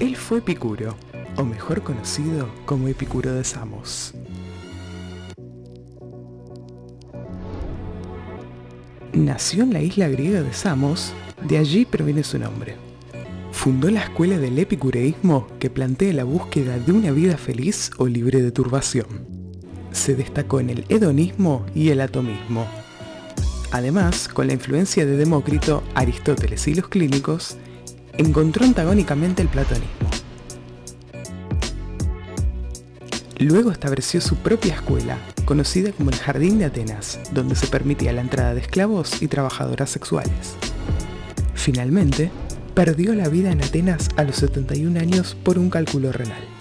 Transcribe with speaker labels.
Speaker 1: Él fue Epicuro, o mejor conocido como Epicuro de Samos. Nació en la isla griega de Samos, de allí proviene su nombre. Fundó la escuela del epicureísmo que plantea la búsqueda de una vida feliz o libre de turbación. Se destacó en el hedonismo y el atomismo. Además, con la influencia de Demócrito, Aristóteles y los clínicos, encontró antagónicamente el platonismo. Luego estableció su propia escuela, conocida como el Jardín de Atenas, donde se permitía la entrada de esclavos y trabajadoras sexuales. Finalmente, perdió la vida en Atenas a los 71 años por un cálculo renal.